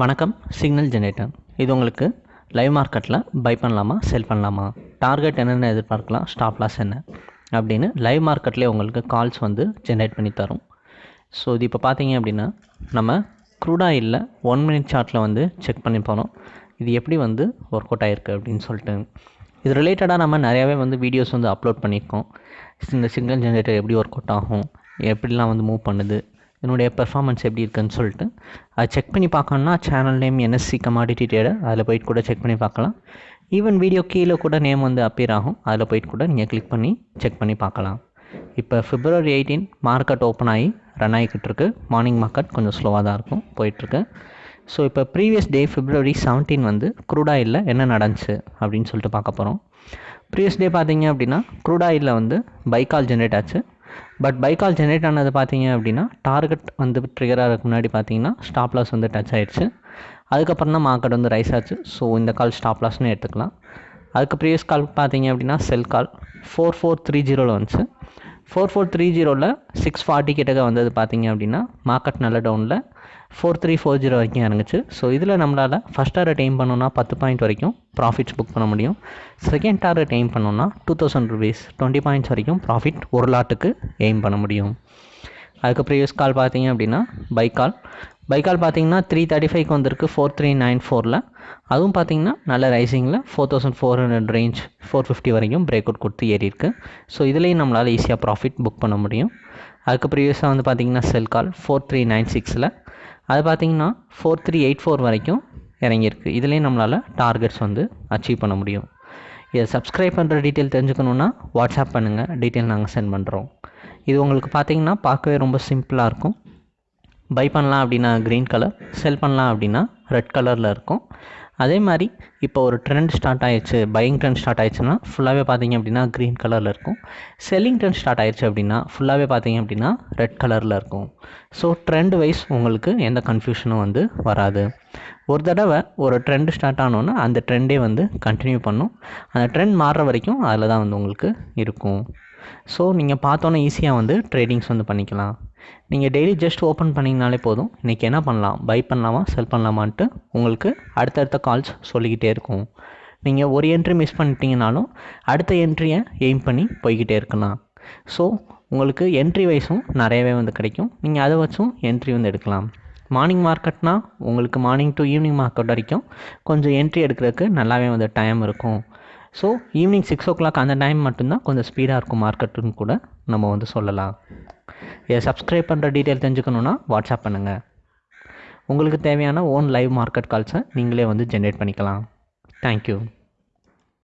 வணக்கம் signal generator. இது உங்களுக்கு லைவ் மார்க்கெட்டில் பை பண்ணலாமா செல் பண்ணலாமா? டார்கெட் என்னென்ன எதிர்பார்க்கலாம் ஸ்டாப் லாஸ் என்ன? அப்படின்னு லைவ் மார்க்கெட்லேயே உங்களுக்கு கால்ஸ் வந்து ஜென்ரேட் பண்ணி தரும். ஸோ இது இப்போ பார்த்தீங்க அப்படின்னா நம்ம க்ரூடா இல்லை ஒன் மினிட் சார்ட்டில் வந்து செக் பண்ணி போகிறோம் இது எப்படி வந்து ஒர்க் அவுட் ஆகிருக்கு அப்படின்னு சொல்லிட்டு. இது ரிலேட்டடாக நம்ம நிறையாவே வந்து வீடியோஸ் வந்து அப்லோட் பண்ணியிருக்கோம். இந்த சிக்னல் ஜென்ரேட்டர் எப்படி ஒர்க் அவுட் ஆகும் எப்படிலாம் வந்து மூவ் பண்ணுது என்னுடைய பெர்ஃபார்மன்ஸ் எப்படி இருக்குன்னு சொல்லிட்டு அதை செக் பண்ணி பார்க்கணுன்னா channel name NSC commodity trader அதில் போயிட்டு கூட செக் பண்ணி பார்க்கலாம். ஈவன் வீடியோ கீழே கூட நேம் வந்து அப்பியர் ஆகும். அதில் போயிட்டு கூட நீங்கள் கிளிக் பண்ணி செக் பண்ணி பார்க்கலாம். இப்போ ஃபிப்ரவரி எயிட்டீன் மார்க்கெட் ஓப்பன் ஆகி ரன் ஆகிக்கிட்டு இருக்கு. மார்னிங் மார்க்கெட் கொஞ்சம் ஸ்லோவாக தான் இருக்கும் போயிட்டுருக்கு ஸோ இப்போ ப்ரீவியஸ் டே ஃபிப்ரவரி செவன்டீன் வந்து க்ரூட் என்ன நடந்துச்சு அப்படின்னு சொல்லிட்டு பார்க்க போகிறோம் ப்ரீவியஸ் டே பார்த்தீங்க அப்படின்னா க்ரூட் வந்து பைக்கால் ஜென்ரேட் ஆச்சு. பட் பைக்கால் ஜென்ரேட் ஆனது பார்த்தீங்க அப்படின்னா டார்கெட் வந்து ட்ரிகர் ஆகிறதுக்கு முன்னாடி பார்த்தீங்கன்னா ஸ்டாப் லாஸ் வந்து டச் ஆயிடுச்சு. அதுக்கப்புறம் தான் மார்க்கெட் வந்து ரைஸ் ஆச்சு. ஸோ இந்த கால் ஸ்டாப் லாஸ்னு எடுத்துக்கலாம். அதுக்கு ப்ரீவியஸ் கால் பார்த்தீங்க அப்படின்னா sell call four four three ஜீரோவில் வந்துச்சு. ஃபோர் ஃபோர் த்ரீ ஜீரோவில் சிக்ஸ் ஃபார்ட்டி கிட்டக்க வந்தது பார்த்தீங்க அப்படின்னா மார்க்கெட் நல்ல டவுனில் ஃபோர் த்ரீ ஃபோர் ஜீரோ வரைக்கும் இறங்குச்சு. ஸோ இதில் நம்மளால் ஃபஸ்ட் டார்கெட் எய்ம் பண்ணோன்னா பத்து பாயிண்ட் வரைக்கும் ப்ராஃபிட்ஸ் புக் பண்ண முடியும். செகண்ட் டார்கெட் எய்ம் பண்ணோன்னா two thousand rupees twenty points வரைக்கும் ப்ராஃபிட் ஒரு லாட்டுக்கு எய்ம் பண்ண முடியும். அதுக்கு ப்ரீவியஸ் கால் பார்த்தீங்க அப்படின்னா பைக்கால் பைக்கால் பார்த்தீங்கன்னா த்ரீ தேர்ட்டி ஃபைவ்க்கு வந்திருக்கு ஃபோர் த்ரீ நைன் ஃபோரில் அதுவும் பார்த்தீங்கன்னா நல்ல ரைசிங்கில் four thousand four hundred range four fifty வரைக்கும் பிரேக் அவுட் கொடுத்து ஏறியிருக்கு. ஸோ இதுலேயும் நம்மளால் ஈஸியாக ப்ராஃபிட் புக் பண்ண முடியும். அதுக்கு ப்ரீவியஸாக வந்து பார்த்தீங்கன்னா sell call four three nine சிக்ஸில் அது பார்த்தீங்கன்னா ஃபோர் த்ரீ எயிட் ஃபோர் வரைக்கும் இறங்கியிருக்கு. இதுலேயும் நம்மளால் டார்கெட்ஸ் வந்து அச்சீவ் பண்ண முடியும். இதை சப்ஸ்கிரைப் பண்ணுற டீட்டெயில் தெரிஞ்சுக்கணுன்னா வாட்ஸ்அப் பண்ணுங்கள் டீட்டெயில் நாங்கள் சென்ட் பண்ணுறோம் இது உங்களுக்கு பார்த்தீங்கன்னா பார்க்கவே ரொம்ப சிம்பிளாக இருக்கும். பை பண்ணலாம் அப்படின்னா க்ரீன் கலர் செல் பண்ணலாம் அப்படின்னா ரெட் கலரில் இருக்கும். அதே மாதிரி இப்போ ஒரு ட்ரெண்ட் ஸ்டார்ட் ஆயிடுச்சு பையிங் ட்ரெண்ட் ஸ்டார்ட் ஆயிடுச்சுன்னா ஃபுல்லாகவே பார்த்தீங்க அப்படின்னா க்ரீன் கலரில் இருக்கும். செல்லிங் ட்ரெண்ட் ஸ்டார்ட் ஆயிடுச்சு அப்படின்னா ஃபுல்லாகவே பார்த்தீங்க அப்படின்னா ரெட் கலரில் இருக்கும். ஸோ ட்ரெண்ட் வைஸ் உங்களுக்கு எந்த கன்ஃபியூஷனும் வந்து வராது. ஒரு தடவை ஒரு ட்ரெண்ட் ஸ்டார்ட் ஆனோன்னா அந்த ட்ரெண்டே வந்து கண்டினியூ பண்ணும். அந்த ட்ரெண்ட் மாறுற வரைக்கும் அதில் தான் வந்து உங்களுக்கு இருக்கும். ஸோ நீங்கள் பார்த்தோன்னே ஈஸியாக வந்து ட்ரேடிங்ஸ் வந்து பண்ணிக்கலாம். நீங்கள் டெய்லி ஜஸ்ட் ஓப்பன் பண்ணிங்கனாலே போதும். இன்றைக்கி என்ன பண்ணலாம்? பை பண்ணலாமா? செல் பண்ணலாமான்ட்டு உங்களுக்கு அடுத்தடுத்த கால்ஸ் சொல்லிக்கிட்டே இருக்கும். நீங்கள் ஒரு என்ட்ரி மிஸ் பண்ணிட்டீங்கனாலும் அடுத்த என்ட்ரியை எய்ம் பண்ணி போய்கிட்டே இருக்கலாம். ஸோ உங்களுக்கு என்ட்ரி வைஸும் நிறையவே வந்து கிடைக்கும். நீங்கள் அதை வச்சும் என்ட்ரி வந்து எடுக்கலாம். மார்னிங் மார்க்கெட்னால் உங்களுக்கு மார்னிங் டு ஈவினிங் மார்க்கெட் வரைக்கும் கொஞ்சம் என்ட்ரி எடுக்கிறதுக்கு நல்லாவே வந்து டைம் இருக்கும். So evening six o'clock அந்த டைம் மட்டும்தான் கொஞ்சம் ஸ்பீடாக இருக்கும் மார்க்கெட்டுன்னு கூட நம்ம வந்து சொல்லலாம். சப்ஸ்கிரைப் பண்ணுற டீட்டெயில் தெரிஞ்சுக்கணுன்னா வாட்ஸ்அப் பண்ணுங்கள் உங்களுக்கு தேவையான ஓன் லைவ் மார்க்கெட் கால்ஸை நீங்களே வந்து ஜென்ரேட் பண்ணிக்கலாம். தேங்க்யூ